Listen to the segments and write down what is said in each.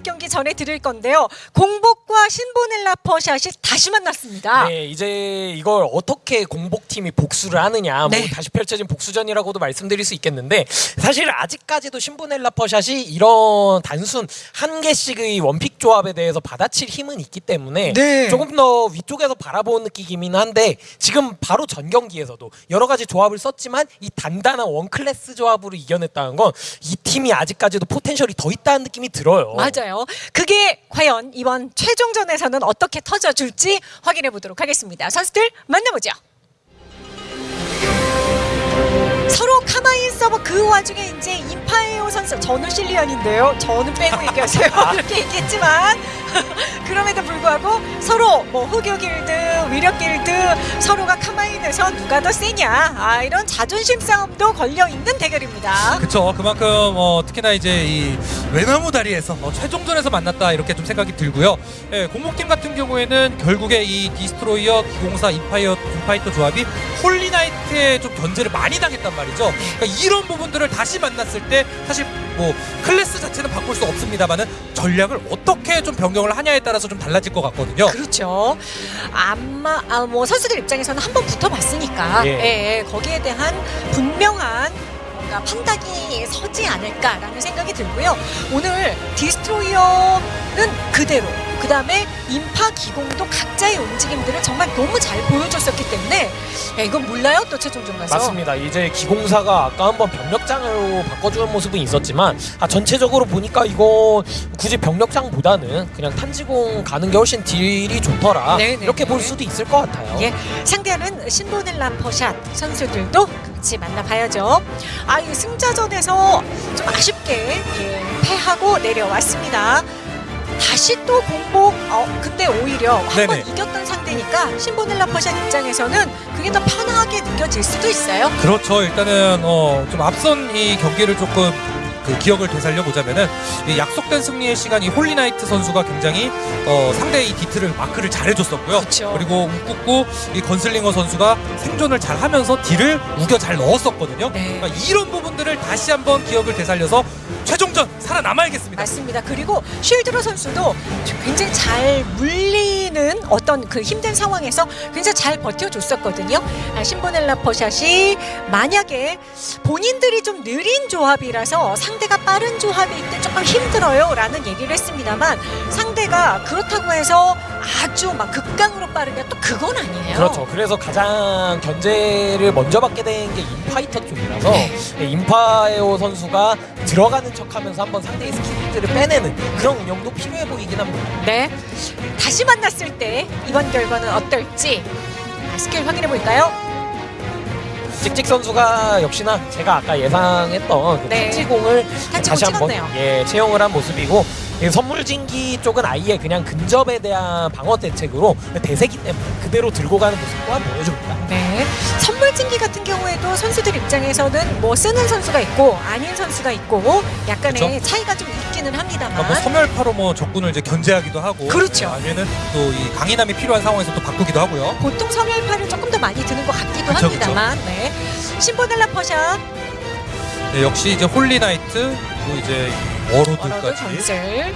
마지막 경기 전해 드릴 건데요. 공복과 신보 넬라 퍼샷이 다시 만났습니다. 네, 이제 이걸 어떻게 공복팀이 복수를 하느냐, 뭐 네. 다시 펼쳐진 복수전이라고도 말씀드릴 수 있겠는데 사실 아직까지도 신보넬라 퍼샷이 이런 단순 한 개씩의 one pick 조합에 대해서 받아칠 힘은 있기 때문에 네. 조금 더 위쪽에서 바라보는 느낌이긴 한데 지금 바로 전 경기에서도 여러 가지 조합을 썼지만 이 단단한 one class 조합으로 이겨냈다는 건 이 팀이 아직까지도 potential이 더 있다는 느낌이 들어요. 맞아요. 그게 과연 이번 최종전에서는 어떻게 터져줄지 확인해 보도록 하겠습니다. 선수들 만나보죠. 서로 카마인 서버 그 와중에 이제 인파에오 선수 저는 실리언인데요. 저는 빼고 얘기하세요. 이렇게 얘기했지만 그럼에도 불구하고 서로 뭐 흑요 길드, 위력 길드 서로가 카마인에서 누가 더 세냐? 아 이런 자존심 싸움도 걸려 있는 대결입니다. 그쵸. 그만큼 어, 특히나 이제 이 외나무 다리에서 어, 최종전에서 만났다 이렇게 좀 생각이 들고요. 예, 공복팀 같은 경우에는 결국에 이 Destroyer 기공사 인파이어 인파이터 조합이 Holy Knight에 좀 견제를 많이 당했단 말이죠. 그러니까 이런 부분들을 다시 만났을 때 사실 뭐 클래스 자체는 바꿀 수 없습니다만은 전략을 어떻게 좀 변경을 하냐에 따라서 좀 달라질 것 같거든요 그렇죠. 아마 아, 뭐 선수들 입장에서는 한번 붙어봤으니까 예. 예, 예, 거기에 대한 분명한 뭔가 판단이 서지 않을까라는 생각이 들고요. 오늘 Destroyer는 그대로 그 다음에 인파 기공도 각자의 움직임들을 정말 너무 잘 보여줬었기 때문에 야, 이건 몰라요 또 최종전 가서 맞습니다. 이제 기공사가 아까 한번 벽력장으로 바꿔주는 모습은 있었지만 아, 전체적으로 보니까 이거 굳이 벽력장보다는 그냥 탄지공 가는 게 훨씬 deal이 좋더라 네네네. 이렇게 볼 수도 있을 것 같아요. 예, 상대하는 신보넬라 퍼샷 선수들도 같이 만나봐야죠. 아, 이 승자전에서 좀 아쉽게 예, 패하고 내려왔습니다. 다시 또 극복, 어, 근데 오히려 한 번. 이겼던 상대니까 신보넬라 퍼샷 입장에서는 그게 더 편하게 느껴질 수도 있어요. 그렇죠. 일단은 어, 좀 앞선 이 경기를 조금 그 기억을 되살려 보자면은 이 약속된 승리의 시간 이 홀리나이트 선수가 굉장히 어, 상대의 이 디트를 마크를 잘해줬었고요. 그쵸. 리고 웃국고 이 건슬링어 선수가 생존을 잘하면서 딜을 우겨 잘 넣었었거든요. 네. 그러니까 이런 부분들을 다시 한번 기억을 되살려서 최종전 살아남아야겠습니다. 맞습니다. 그리고 쉴드로 선수도 굉장히 잘 물리는 어떤 그 힘든 상황에서 굉장히 잘 버텨줬었거든요. 아, 신보넬라 퍼샷이 만약에 본인들이 좀 느린 조합이라서 상대가 빠른 조합일 때 조금 힘들어요 라는 얘기를 했습니다만 상대가 그렇다고 해서 아주 막 극강으로 빠르냐 또 그건 아니에요. 그렇죠. 그래서 가장 견제를 먼저 받게 된 게 인파이터 쪽이라서 예, 인파에오 선수가 들어가는 척하면서 한번 상대의 스킬들을 빼내는 그런 운영도 필요해 보이긴 합니다. 네. 다시 만났을 때 이번 결과는 어떨지 아, 스킬 확인해 볼까요? 찍찍 선수가 역시나 제가 아까 예상했던 그 네. 탄지공 다시 한번. 예, 채용을 한 모습이고 이 선물진기 쪽은 아예 그냥 근접에 대한 방어 대책으로 대세기 때문에 그대로 들고 가는 모습 또한 보여줍니다. 네. 선물진기 같은 경우에도 선수들 입장에서는 뭐 쓰는 선수가 있고 아닌 선수가 있고 약간의 차이가 좀 있기는 합니다만. 그러니까 뭐 섬멸파로 뭐 적군을 이제 견제하기도 하고 그렇죠. 아니면은 또 이 강인함이 필요한 상황에서 또 바꾸기도 하고요. 보통 섬멸파를 조금 더 많이 드는 것 같기도 그쵸, 합니다만. 네. 신보넬라 퍼샷, 네, 역시 이제 홀리나이트 그리고 이제 워로드까지 건슬.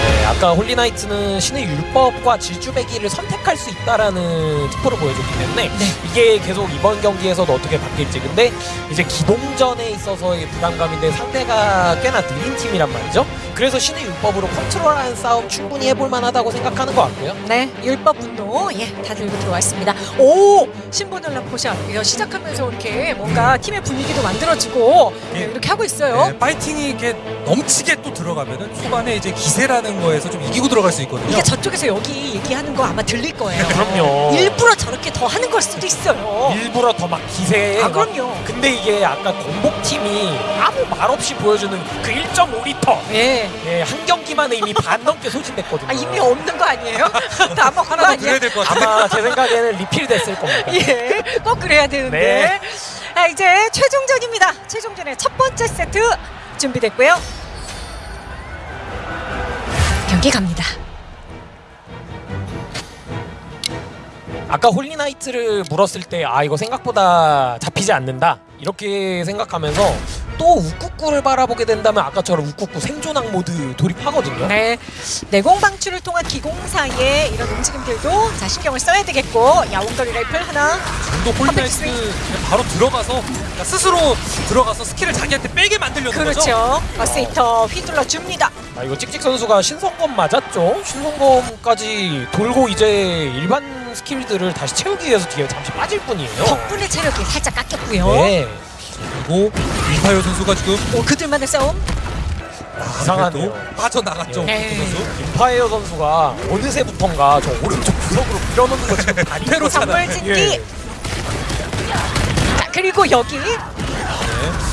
네, 아까 홀리나이트는 신의 율법과 질주베기를 선택할 수 있다라는 특보를 보여줬기 때문에 네. 이게 계속 이번 경기에서도 어떻게 바뀔지 근데 이제 기동전에 있어서의 부담감인데 상대가 꽤나 느린 팀이란 말이죠 그래서 신의 율법으로 컨트롤하는 싸움 충분히 해볼 만하다고 생각하는 것 같고요 네, 율법 분노 예, 다 들고 들어왔습니다. 오, 신보넬라 포샷 이거 시작하면서 이렇게 뭔가 팀의 분위기도 만들어지고 네, 예. 이렇게 하고 있어요. 네, 파이팅이 이렇게 넘치게 또 들어가면은 초반에 이제 기세라 는 거에서 좀 이기고 들어갈 수 있거든요. 이게 저쪽에서 여기 얘기하는 거 아마 들릴 거예요. 그럼요 일부러 저렇게 더 하는 걸 수도 있어요. 일부러 더 막 기세에 아, 막 그럼요. 근데 이게 아까 공복팀이 아무 말 없이 보여주는 그 1.5리터 예. 예, 한 경기만에 이미 반 넘게 소진됐거든요 아, 이미 없는 거 아니에요? 거 하나 같아요. 아마 제 생각에는 리필 됐을 겁니다 예, 꼭 그래야 되는데. 네. 아, 이제 최종전입니다. 최종전의 첫 번째 세트 준비됐고요. 경기 갑니다. 아까 홀리나이트를 물었을 때 아 이거 생각보다 잡히지 않는다 이렇게 생각하면서 또 우쿠쿠를 바라보게 된다면 아까처럼 우쿠쿠 생존학 모드 돌입하거든요. 네, 내공 방출을 통한 기공사의 이런 움직임들도 자 신경을 써야 되겠고 야옹거리 라이플 하나 정도 홀라이트 그냥 바로 들어가서 그러니까 스스로 들어가서 스킬을 자기한테 빼게 만들려는 거죠. 그렇죠 버스히터 휘둘러 줍니다 아 이거 찍찍 선수가 신성검 맞았죠? 신성검까지 돌고 이제 일반 스킬들을 다시 채우기 위해서 뒤에 잠시 빠질 뿐이에요. 덕분에 체력이 살짝 깎였고요 네. 그리고 이파요 선수가 지금 오 그들만의 싸움 이상하네요. 그래도 빠져나갔죠. 네. 네. 선수. 임파이어 선수가 어느새부턴가 저 오른쪽 구석으로 밀어넣는 거 지금 차나. 선물짓기 예. 자 그리고 여기 네.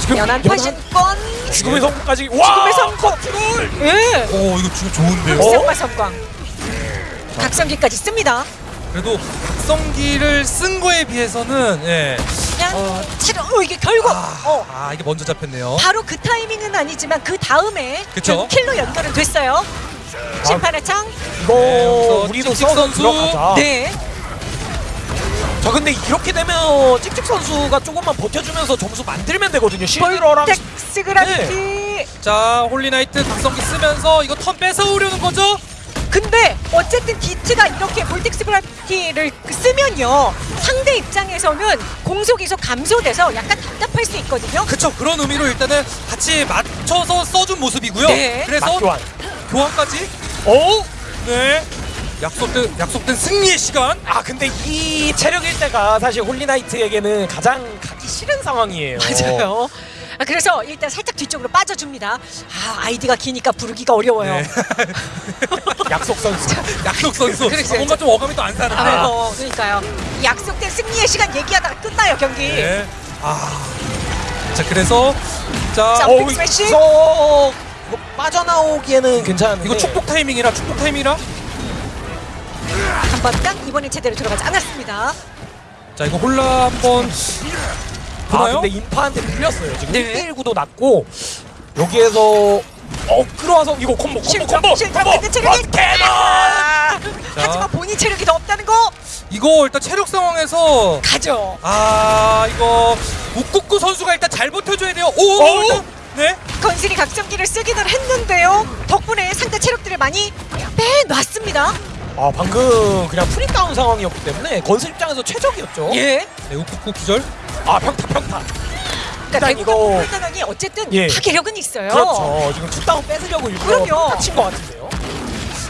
지금 연안 연한 파신권 죽음의 성공까지 와! 죽음의 성공 예오 이거 지금 좋은데요. 흑색과 성광 각성기까지 씁니다 그래도 각성기를 쓴 거에 비해서는 예. 그냥 어. 체력 어 이게 결국 아, 어 아, 이게 먼저 잡혔네요. 바로 그 타이밍은 아니지만 그 다음에 그쵸. 결국 킬로 연결은 됐어요 심판의 창 이거 네, 여기서 우리도 찍찍 써서 선수. 들어가자. 네. 저 근데 이렇게 되면 찍찍 선수가 조금만 버텨주면서 점수 만들면 되거든요. 실드러랑 Vortex Gravity 네. 자 홀리나이트 각성기 쓰면서 이거 턴 뺏어오려는 거죠? 근데 어쨌든 디트가 이렇게 Vortex Gravity를 쓰면요 상대 입장에서는 공속 이속 감소돼서 약간 답답할 수 있거든요 그쵸 그런 의미로 일단은 같이 맞춰서 써준 모습이고요. 네. 그래서 맞교환. 교환까지 오! 네 약속된 약속된 승리의 시간. 아 근데 이 체력일 때가 사실 홀리나이트에게는 가장 가기 싫은 상황이에요. 맞아요 아, 그래서 일단 살짝 뒤쪽으로 빠져줍니다 아 아이디가 기니까 부르기가 어려워요 네. 약속 선수. 약속 선수 그렇죠. 아, 뭔가 좀 어감이 또 안 사는데. 아, 그러니까요 이 약속된 승리의 시간 얘기하다가 끝나요 경기 네. 아. 자 그래서 자 자, 어, 스매시. 이거 이거 빠져나오기에는 괜찮은데 이거 축복 타이밍이라 축복 타이밍이라. 한번딱 이번엔 제대로 들어가지 않았습니다 자 이거 홀나 한번 아 보나요? 근데 인파한테 밀렸어요. 지금 네. 1대1 구도 났고 여기에서 어 끌어와서 이거 콤보 콤보 콤보 콤보 캐논! 아, 하지만 본인 체력이 더 없다는 거 이거 일단 체력 상황에서 가죠. 아 이거 욱국구 선수가 일단 잘 버텨줘야 돼요. 오, 어, 일단, 네. 건슬이 각성기를 쓰기는 했는데요. 덕분에 상대 체력들을 많이 빼놨습니다. 아 방금 그냥 free down 상황이었기 때문에 건슬 입장에서 최적이었죠. 예. 네 욱국구 기절. 아 평타 평타. 그러니까 일단 이거- 불단원이 어쨌든 예. 파괴력은 있어요. 그렇죠. 지금 two down 뺏으려고 일부러 그럼요. 평타 친것 같은데요.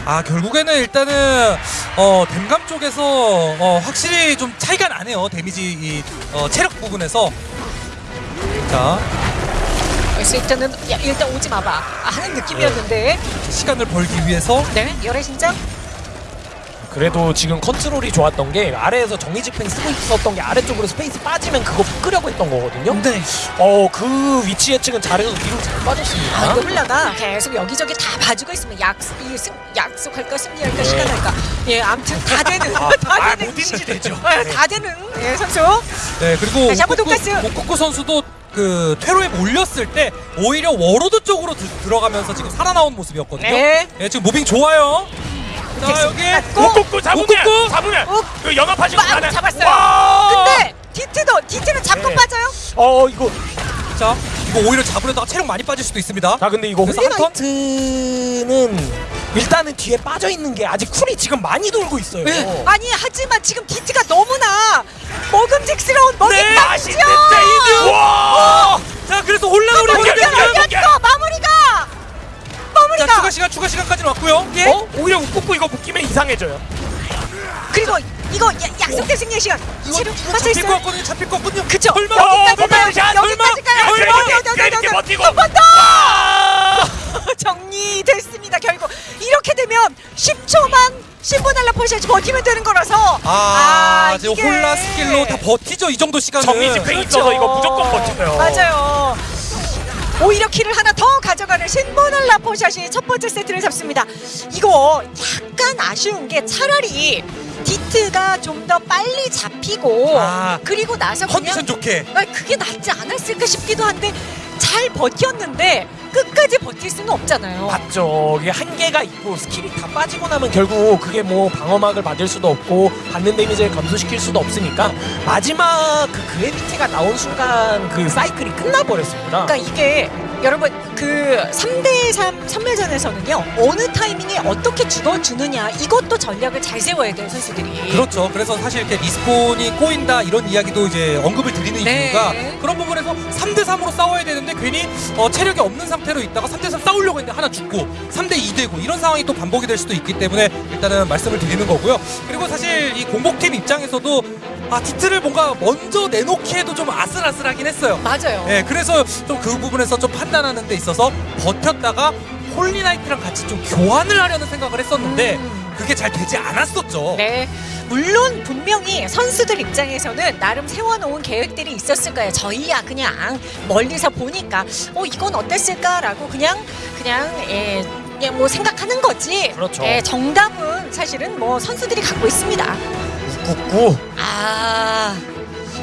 아 결국에는 일단은 어 댐감 쪽에서 어 확실히 좀 차이가 나네요 데미지 이 어, 체력 부분에서. 자 그래서 일단은 야, 일단 오지 마봐 아, 하는 느낌이었는데 시간을 벌기 위해서 네 여래신장 그래도 지금 컨트롤이 좋았던 게 아래에서 정의 집행 쓰고 있었던 게 아래쪽으로 스페이스 빠지면 그거 끄려고 했던 거거든요. 네. 어 그 위치 예측은 잘해서 뒤로 잘 빠졌습니다. 아 이거 홀나가 계속 여기저기 다 봐주고 있으면 이 승, 약속할까 승리할까 시간할까 예 아무튼 다 되는 아, 다 아, 되는 뭐든지 되죠. 아, 다 되는 예 선수 네 그리고. 욱국구 선수도 그 퇴로에 몰렸을 때 오히려 워로드 쪽으로 드- 들어가면서 지금 살아나온 모습이었거든요. 네. 네, 지금 무빙 좋아요. 자 여기 닫고. 꾹꾹 잡으면 꾹꾹. 잡으면 꾹. 그 연합하시고 빵 가는 잡았어요. 와! 근데 디트도 디트는 잡고 네. 빠져요 어 이거 자 이거 오히려 잡으려다가 체력 많이 빠질 수도 있습니다. 자 근데 이거 그래서 한 턴? 홀리나이트는 일단은 뒤에 빠져 있는 게 아직 쿨이 지금 많이 돌고 있어요. 네. 아니 하지만 지금 디트가 너무나 먹음직스러운 먹이 네, 죠 맛있는 데이드. 와! 자 그래서 연결. 어 추가 시간 추가 시간까지는 왔고요. 예 어? 오히려 웃고 이거 묶이면 이상해져요. 그리고 이거 야, 약속된 승리의 시간 체력 이거 빠져 잡힐 것 있어요 같거든요. 잡힐 것 같거든요. 그쵸 설마 여기까지 어, 가요 샷, 여기까지 가요 이렇게, 이렇게 버티고. 한번더 정리됐습니다 결국 이렇게 되면 10초만 신보날라 포시아지 버티면 되는 거라서 아, 지금 이게- 홀나 스킬로 다 버티죠 이 정도 시간은. 정의 집행 있어서 이거 무조건 버텨요. 맞아요 오히려 킬을 하나 더 가져가는 신보날라 포샷이 첫 번째 세트를 잡습니다 이거 약간 아쉬운 게 차라리 디트가 좀 더 빨리 잡히고 아, 그리고 나서 컨디션 좋게. 아, 그게 낫지 않았을까 싶기도 한데 잘 버텼는데 끝까지 버틸 수는 없잖아요. 맞죠. 이게 한계가 있고 스킬이 다 빠지고 나면 결국 그게 뭐 방어막을 맞을 수도 없고 받는 데미지를 감소시킬 수도 없으니까 마지막 그 gravity가 나온 순간 그 사이클이 끝나버렸습니다. 그러니까 이게 여러분 그 3대3 섬멸전에서는요 어느 타이밍에 어떻게 죽어주느냐 이것도 전략을 잘 세워야 돼요 선수들이 그렇죠. 그래서 사실 이렇게 respawn이 꼬인다 이런 이야기도 이제 언급을 드리는 네. 이유가 그런 부분에서 3대 3으로 싸워야 되는데 괜히 어, 체력이 없는 상태로 있다가 3대 3 싸우려고 했는데 하나 죽고 3대 2 되고 이런 상황이 또 반복이 될 수도 있기 때문에 일단은 말씀을 드리는 거고요. 그리고 사실 이 공복팀 입장에서도 아 디트를 뭔가 먼저 내놓기 해도 좀 아슬아슬하긴 했어요. 맞아요 예, 그래서 좀 그 부분에서 좀 판단하는 데 있어서 버텼다가 Holy Knight랑 같이 좀 교환을 하려는 생각을 했었는데 음. 그게 잘 되지 않았었죠. 네 물론 분명히 선수들 입장에서는 나름 세워놓은 계획들이 있었을 거예요 저희야 그냥 멀리서 보니까 어 이건 어땠을까라고 그냥 그냥 예, 그냥 뭐 생각하는 거지 그렇죠. 예, 정답은 사실은 뭐 선수들이 갖고 있습니다 꾹꾹. 아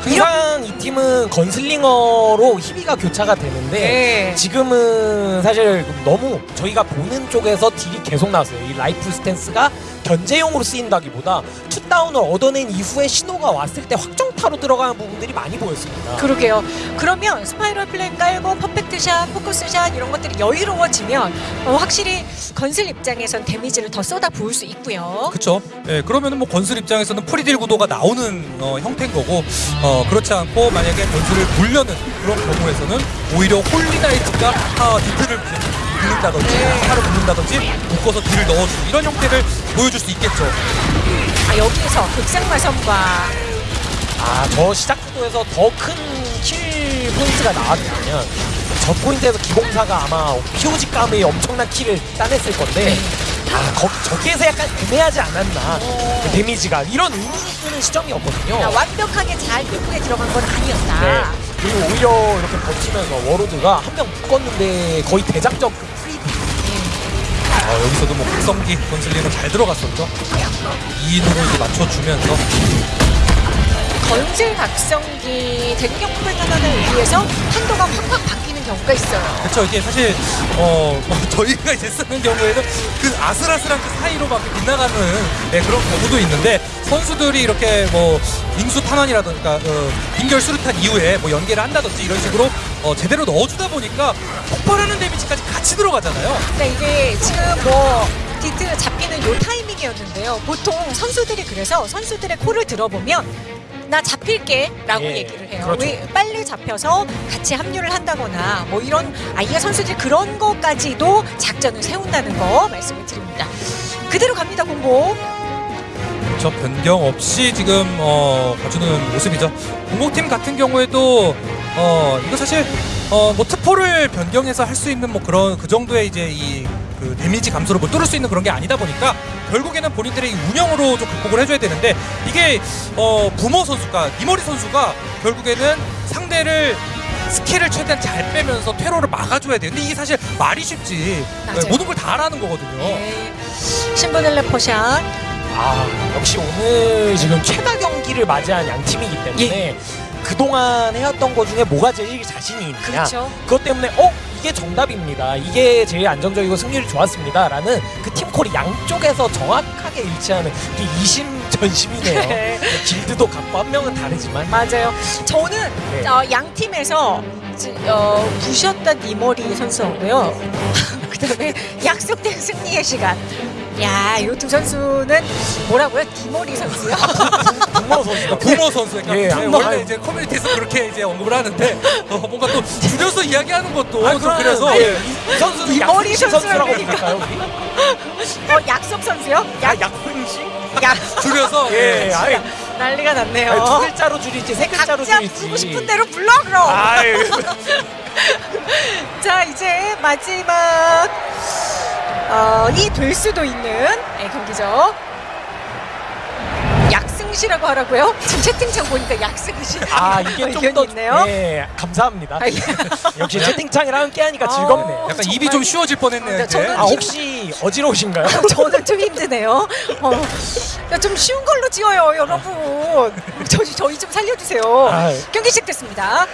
항상 이 팀은 Gunslinger로 희비가 교차가 되는데 네. 지금은 사실 너무 저희가 보는 쪽에서 딜이 계속 나왔어요. 이 rifle stance가 견제용으로 쓰인다기보다 two down을 얻어낸 이후에 신호가 왔을 때 확정타로 들어가는 부분들이 많이 보였습니다. 그러게요. 그러면 spiral flame 깔고 perfect shot, focus shot 이런 것들이 여유로워지면 어, 확실히 건슬 입장에선 데미지를 더 쏟아 부을 수 있고요. 그렇죠. 예, 그러면 은 뭐 건슬 입장에서는 free deal 구도가 나오는 어, 형태인 거고 어, 그렇지 않고 만약에 건슬을 물려는 그런 경우에서는 오히려 Holy Knight가 아, 디트를 붓는다든지 네. 하를 붓는다든지 묶어서 딜을 넣어주고 이런 형태를 보여줄 수 있겠죠. 아, 여기에서 극상마선과 아, 저 시작 구도에서 더 큰 kill point가 나왔다면 저 포인트에서 기공사가 아마 POG 감의 엄청난 kill을 따냈을 건데 아, 거, 저기에서 약간 애매하지 않았나 그 데미지가 이런 의문이 드는 시점이었거든요. 아, 완벽하게 잘 예쁘게 들어간 건 아니었다. 네. 그리고 오히려 이렇게 버티면서 워로드가 한 명 묶었는데 거의 대작전 그 어, 여기서도 뭐 각성기 건슬링은 잘 들어갔었죠. 2인으로 이제 맞춰주면서 건슬 각성기 대구경 풀탄환을 의해서 한도가 확확 바뀌는 경우가 있어요. 그렇죠. 이게 사실 어, 뭐 저희가 이제 쓰는 경우에는 그 아슬아슬한 그 사이로 막 빗나가는 네, 그런 경우도 있는데 선수들이 이렇게 뭐 빙수 탄환이라든가 어, 빙결 수류탄 이후에 뭐 연계를 한다든지 이런 식으로 어, 제대로 넣어주다 보니까 폭발하는 데미지까지 같이 들어가잖아요. 근데 이게 지금 뭐 디트 잡히는 요 타이밍이었는데요. 보통 선수들이 그래서 선수들의 콜을 들어보면 나 잡힐게 라고 예, 얘기를 해요. 그렇죠. 왜 빨리 잡혀서 같이 합류를 한다거나 뭐 이런 아이가 선수들이 그런 것까지도 작전을 세운다는 거 말씀을 드립니다. 그대로 갑니다 공보. 저 변경 없이 지금 어, 봐주는 모습이죠. 공공팀 같은 경우에도 어, 이거 사실 어, 뭐 특포를 변경해서 할 수 있는 뭐 그런 그 정도의 이제 이 그 데미지 감소를 못 뚫을 수 있는 그런 게 아니다 보니까 결국에는 본인들의 이 운영으로 좀 극복을 해줘야 되는데 이게 어, 부모 선수가 이머리 선수가 결국에는 상대를 스킬을 최대한 잘 빼면서 퇴로를 막아줘야. 근데 이게 사실 말이 쉽지 맞아요. 네, 모든 걸 다 하라는 거거든요. 네. 신보넬레 포샷. 아 역시 오늘 지금 최다 경기를 맞이한 양 팀이기 때문에 그동안 해왔던 것 중에 뭐가 제일 자신이 있느냐 그렇죠. 그것 때문에 어 이게 정답입니다 이게 제일 안정적이고 승률이 좋았습니다 라는 그 팀콜이 양쪽에서 정확하게 일치하는 그 이심전심이네요 네. 길드도 각고 한 명은 다르지만 맞아요. 저는 네. 어, 양 팀에서 지- 어, 부셨던 니머리 선수하고요. 그 다음에 약속된 승리의 시간. 야, 이 두 선수는 뭐라고요? 디머리 선수요? 동모 선수가 부모 선수, 그러니까 예, 네, 아니, 원래 아니. 이제 커뮤니티에서 그렇게 이제 언급을 하는데 어, 뭔가 또 줄여서 이야기하는 것도 아, 좀 그럼, 그래서 아니, 예. 이 선수는 이 머리 약승신 선수라고 선수라고 부를까요? 어, 약속 선수요? 아, 약, 약승신? 약. 줄여서 예, 예. 아니, 난리가 났네요. 아니, 두 글자로 줄이지 세 글자로 각자 줄이지 부르고 싶은 대로 불러 그럼. 아유 자 이제 마지막 어, 이될 수도 있는 네, 경기죠. 약승시라고 하라고요? 지금 채팅창 보니까 약승시. 아 이게 좀더 있네요. 네, 감사합니다. 아, 예. 역시 채팅창이랑 함께하니까 어. 즐겁네요. 약간 정말. 입이 좀 쉬워질 뻔했네요. 아. 저는 아 혹시 어지러우신가요? 저는 좀 힘드네요. 어, 야, 좀 쉬운 걸로 지어요, 여러분. 저희 저희 좀 살려주세요. 아, 경기 시작됐습니다.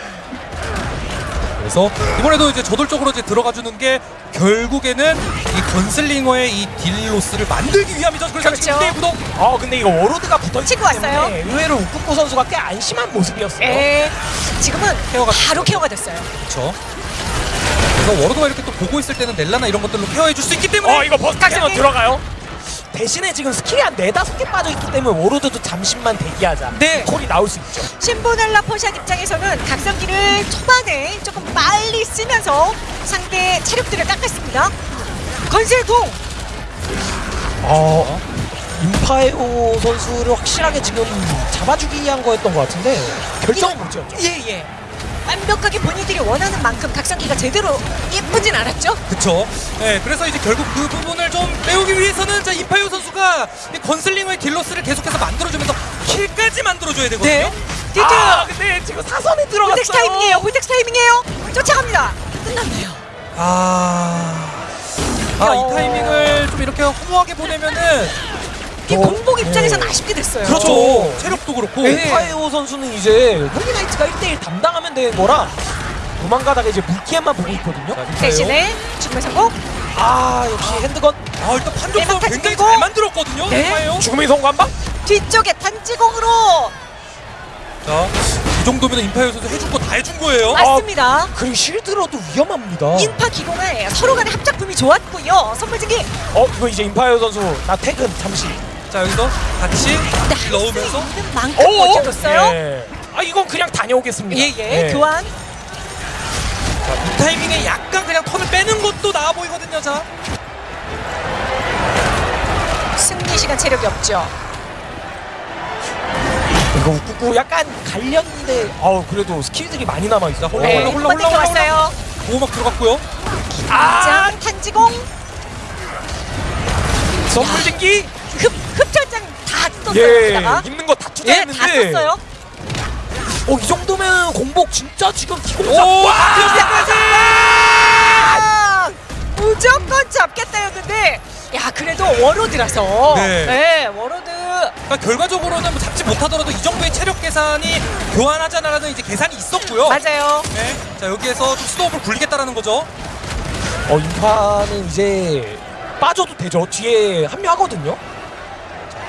그래서 이번에도 이제 저돌적으로 이제 들어가 주는 게 결국에는 이 Gunslinger의 이 deal loss를 만들기 위함이죠. 그래서 그렇죠. 지금 2대2 구도. 어 근데 이거 Warlord가 붙어있기 치고 왔어요. 때문에 의외로 우쿠쿠 선수가 꽤 안심한 모습이었어요. 예. 지금은 care가 바로 care가 됐어요. 그렇죠. 그래서 Warlord가 이렇게 또 보고 있을 때는 넬라나 이런 것들로 케어해 줄 수 있기 때문에 어 이거 burst 가격이- cannon 들어가요. 대신에 지금 스킬이 한 네다섯 개 빠져있기 때문에 Warlord도 잠시만 대기하자. 네. call이 나올 수 있죠. 신보넬라 포샷 입장에서는 각성기를 초반에 조금 빨리 쓰면서 상대 체력들을 깎았습니다. 건슬공 어, 임파에오 선수를 확실하게 지금 잡아주기 위한 거였던 것 같은데 결정은 못 지었죠. 예예. 완벽하게 본인들이 원하는 만큼 각성기가 제대로 예쁘진 않았죠? 그쵸. 네, 그래서 이제 결국 그 부분을 좀 메우기 위해서는 자 임파이오 선수가 이 Gunslinger의 deal loss를 계속해서 만들어주면서 kill까지 만들어줘야 되거든요. 네. 디트 아 근데 지금 사선에 들어갔어요. vortex 타이밍이에요. vortex 타이밍이에요. 쫓아갑니다. 끝났네요. 아, 아 이 타이밍을 좀 이렇게 허무하게 보내면은 이 어, 공복 입장에선 네. 아쉽게 됐어요. 그렇죠. 어. 체력도 그렇고. 네. 임파에오 선수는 이제 Holy Knight가 1대1 담당하면 되는 거라 도망가다가 이제 물기에만 보고 있거든요. 자, 인파이터. 대신에 죽음의 성공. 아 역시 핸드건 아 일단 내막 굉장히. 잘 만들었거든요. 네. 죽음의 성관방? 뒤쪽에 단지공으로 자, 이 정도면 임파이오 선수 해준 거 다 해준 거예요. 맞습니다. 그리고 실드로도 위험합니다. 인파 기공을 서로 간의 합작품이 좋았고요. 선물 증기 어 이거 이제 임파에오 선수 나 퇴근 잠시. 자 여기서 같이 넣으면서 있는 만큼 버텨줬어요. 예. 아 이건 그냥 다녀오겠습니다. 예예. 예. 교환. 자, 이 타이밍에 약간 그냥 턴을 빼는 것도 나아 보이거든요. 자, 승리 시간 체력이 없죠. 이거 웃고 약간 갈렸는데 어 그래도 스킬들이 많이 남아 있어. 홀라, 네. 홀라, 홀라, 홀라, 왔어요. 보호막 들어갔고요. 아장 탄지공 선물 증기. 흡 흡혈장 다 떴어요. 예. 여기다가. 있는 거 다 예, 투자했는데. 다 썼어요. 어 이 정도면 공복 진짜 지금 기공사. 오, 와! 여기까지! 아, 무조건 잡겠다였는데 야 그래도 Warlord라서 네. 네, Warlord 그러니까 결과적으로는 뭐 잡지 못하더라도 이 정도의 체력 계산이 교환하자라는 이제 계산이 있었고요. 맞아요. 네. 자 여기에서 좀 snowball을 굴리겠다라는 거죠. 어 인파는 이제 빠져도 되죠. 뒤에 합류하거든요.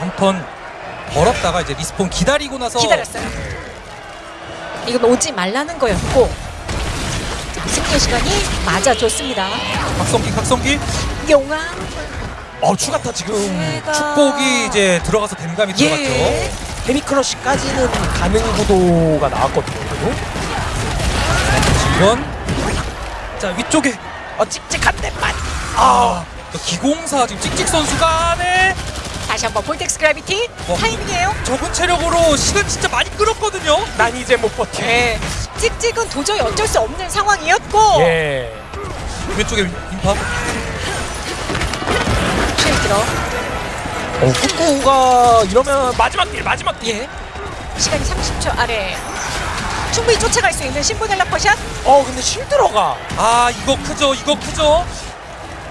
한 턴 벌었다가 이제 리스폰 기다리고 나서 기다렸어요. 이건 오지 말라는 거였고 자, 승리의 시간이 맞아줬습니다. 각성기 각성기 용암 어 추가타 지금 제가 축복이 이제 들어가서 댐감이 들어갔죠. 예. 헤미크러쉬까지는 가능 구도가 나왔거든요. 그래도. 이건 자 위쪽에 어 찍찍한 데만. 아 기공사 지금 찍찍 선수가 네 다시 한번 vortex gravity 어. 타이밍이에요. 적은 체력으로 시간 진짜 많이 끌었거든요. 난 이제 못 버텨. 네. 찍찍은 도저히 어쩔 수 없는 상황이었고 예. 왼쪽에 인파 shield로 어 꾸꾸가 이러면 마지막 kill 마지막 kill. 예. 시간이 30초 아래 충분히 쫓아갈 수 있는 신보넬라 퍼샷 어 근데 실드러가. 아 이거 크죠 이거 크죠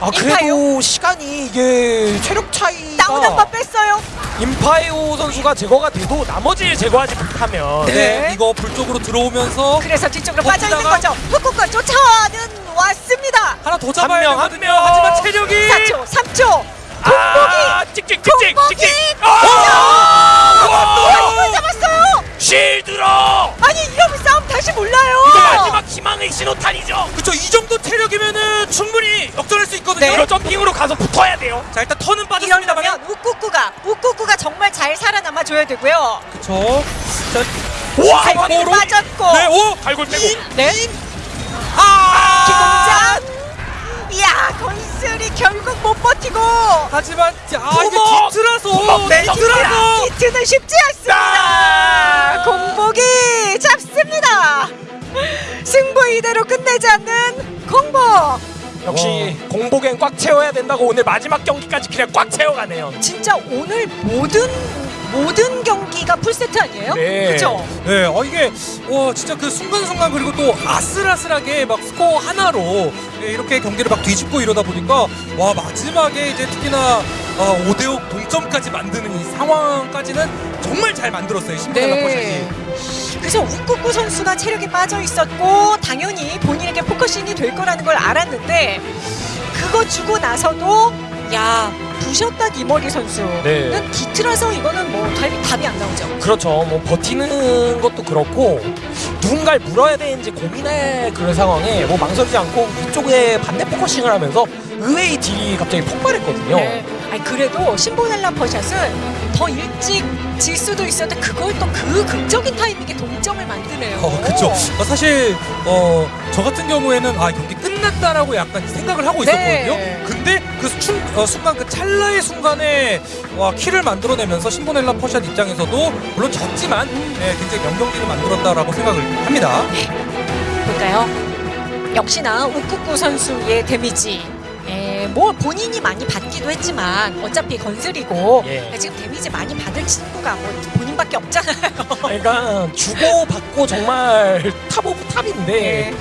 아 그래도 시간이 이게 체력 차이가 다운 한 번 뺐어요. 임파에오 선수가 제거가 돼도 나머지를 제거하지 못하면 네. 이거 불 쪽으로 들어오면서 그래서 뒤쪽으로 빠져 있는 거죠. 흑국과 쫓아와는 왔습니다. 하나 더 잡아야 명, 한 되거든요 명. 하지만 체력이 4초, 3초. 아 찍찍 찍찍 공복이! 찍찍 아, 아 이걸 잡았어요. 실드러 아니 이러면 싸움 다시 몰라요. 이거 마지막 희망의 신호탄이죠 그쵸 이 정도 체력이면은 충분히 역전할 수 있거든요 네. 이거 점핑으로 가서 붙어야 돼요 자 일단 턴은 빠졌습니다만 우꾸꾸가 우꾸꾸가 정말 잘 살아남아 줘야 되고요. 그쵸 자와 바로 빠졌고. 네, 오! 갈골 빼고 네. 아! 기공장. 이야 건슬이 결국 못 버티고. 하지만 아! 이게 내서 디트라서 히트는 쉽지 않습니다. 아! 공복이 잡습니다. 승부 이대로 끝내지 않는 공복. 역시 공복엔 꽉 채워야 된다고 오늘 마지막 경기까지 그냥 꽉 채워가네요. 진짜 오늘 모든 모든 경기가 풀세트 아니에요? 네. 그렇죠. 네, 어 이게 와 진짜 그 순간순간 그리고 또 아슬아슬하게 막 스코어 하나로 예, 이렇게 경기를 막 뒤집고 이러다 보니까 와 마지막에 이제 특히나 어, 5대5 동점까지 만드는 이 상황까지는 정말 잘 만들었어요. 신보넬라 네. 파샷이. 그래서 우쿠쿠 선수가 체력이 빠져 있었고 당연히 본인에게 focusing이 될 거라는 걸 알았는데 그거 주고 나서도 야 부셨다 이머리 선수는 네. 뒤틀어서 이거는 뭐 답이, 답이 안 나오죠. 그렇죠. 뭐 버티는 것도 그렇고 누군가를 물어야 되는지 고민할 그런 상황에 뭐 망설이지 않고 위쪽에 반대 focusing을 하면서 의외의 딜이 갑자기 폭발했거든요. 네. 아니 그래도 신보넬라 퍼샷은 더 일찍 질 수도 있었는데 그걸 또 그 극적인 타이밍에 동점을 만드네요. 어. 어, 사실 어, 저 같은 경우에는 아 경기 끝났다라고 약간 생각을 하고 네. 있었거든요. 근데 그 순, 어, 순간 그 찰나의 순간에 와 키를 만들어내면서 신보넬라 포샷 입장에서도 물론 졌지만 네, 굉장히 명경기를 만들었다라고 생각을 합니다. 볼까요? 역시나 우쿠쿠 선수의 데미지. 예, 뭐 본인이 많이 받기도 했지만 어차피 건슬이고 예. 지금 데미지 많이 받을 친구가 뭐 본인밖에 없잖아요. 그러니까 주고 받고 정말 top of top인데 예.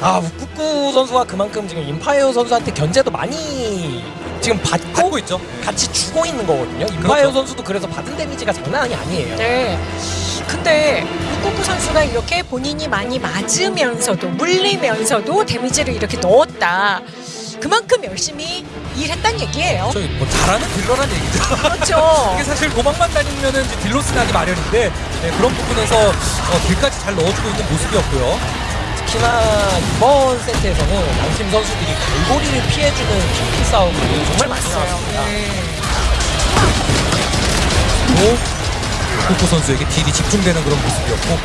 아 우쿠쿠 선수가 그만큼 지금 임파이어 선수한테 견제도 많이 지금 받고, 받고 있죠. 같이 주고 있는 거거든요. 임파이어 그렇죠. 선수도 그래서 받은 데미지가 장난이 아니에요. 네. 근데 우쿠쿠 선수가 이렇게 본인이 많이 맞으면서도 물리면서도 데미지를 이렇게 넣었다. 그만큼 열심히 일했단 얘기예요. 저희 뭐 잘하는 딜러란 얘기죠. 그렇죠. 이게 사실 도망만 다니면은 이제 deal loss 나기 마련인데 네, 그런 부분에서 어, 딜까지 잘 넣어주고 있는 모습이었고요. 특히나 이번 세트에서는 양팀 선수들이 갈고리를 피해주는 핑크 싸움이 정말 많이 나왔습니다. 네. 또 코코 선수에게 딜이 집중되는 그런 모습이었고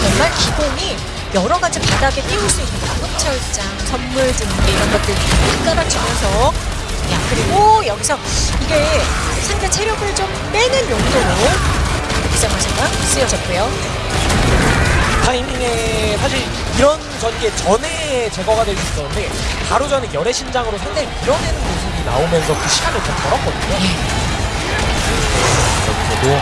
정말 기본이 여러 가지 바닥에 띄울 수 있는 방음철장, 선물 준비 이런 것들 다 깔아주면서 야 그리고 여기서 이게 상대 체력을 좀 빼는 용도로 기장마사가 쓰여졌고요. 타이밍에 사실 이런 전개 전에 제거가 될 수 있었는데 바로 전에 열의 신장으로 상대를 밀어내는 모습이 나오면서 그 시간을 더 벌었거든요. 여기서도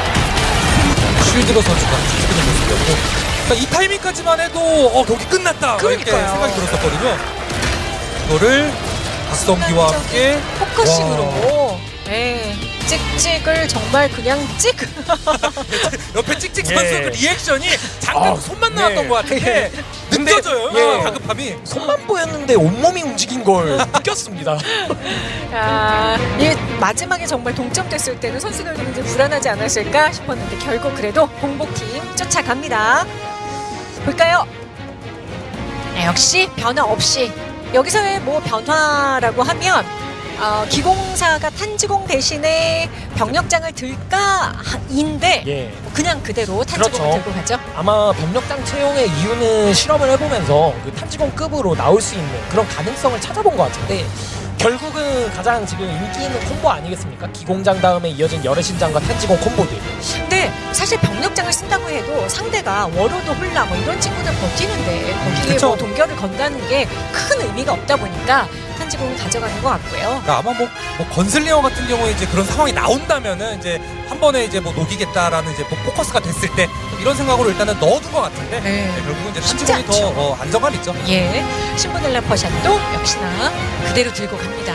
쉴드로 선수가 지키는 모습이었고 그러니까 이 타이밍까지만 해도 어, 경기 끝났다 이렇게 그러니까요. 생각이 들었었거든요. 이거를 박성기와 함께 focusing으로 네, 찍찍을 정말 그냥 찍 옆에 찍찍 예. 선수 그 리액션이 잠깐 아, 손만 네. 나왔던 것 같은데 느껴져요 예. 다급함이 손만 보였는데 온몸이 움직인 걸 느꼈습니다. 아, 이 마지막에 정말 동점됐을 때는 선수들도 이제 불안하지 않았을까 싶었는데 결국 그래도 공복팀 쫓아갑니다. 볼까요? 네, 역시 변화 없이 여기서의 뭐 변화라고 하면 어, 기공사가 탄지공 대신에 병력장을 들까인데 예. 그냥 그대로 탄지공을 그렇죠. 들고 가죠. 아마 병력장 채용의 이유는 실험을 해보면서 그 탄지공급으로 나올 수 있는 그런 가능성을 찾아본 것 같은데 결국은 가장 지금 인기 있는 콤보 아니겠습니까? 기공장 다음에 이어진 여래신장과 탄지공 콤보들. 근데 사실 벽력장을 쓴다고 해도 상대가 워로드 홀라 뭐 이런 친구들 버티는데 거기에 그쵸. 뭐 동결을 건다는 게 큰 의미가 없다 보니까 탄지공을 가져가는 것 같고요. 그러니까 아마 뭐, 뭐 건슬링어 같은 경우에 이제 그런 상황이 나온다면은 이제 한 번에 이제 뭐 녹이겠다라는 이제 뭐 포커스가 됐을 때 이런 생각으로 일단은 넣어둔 것 같은데 네. 네, 결국은 이제 탄지공이 더. 어, 안정감 있죠. 예, 신보넬라 퍼샷도 역시나 그대로 들고 갑니다.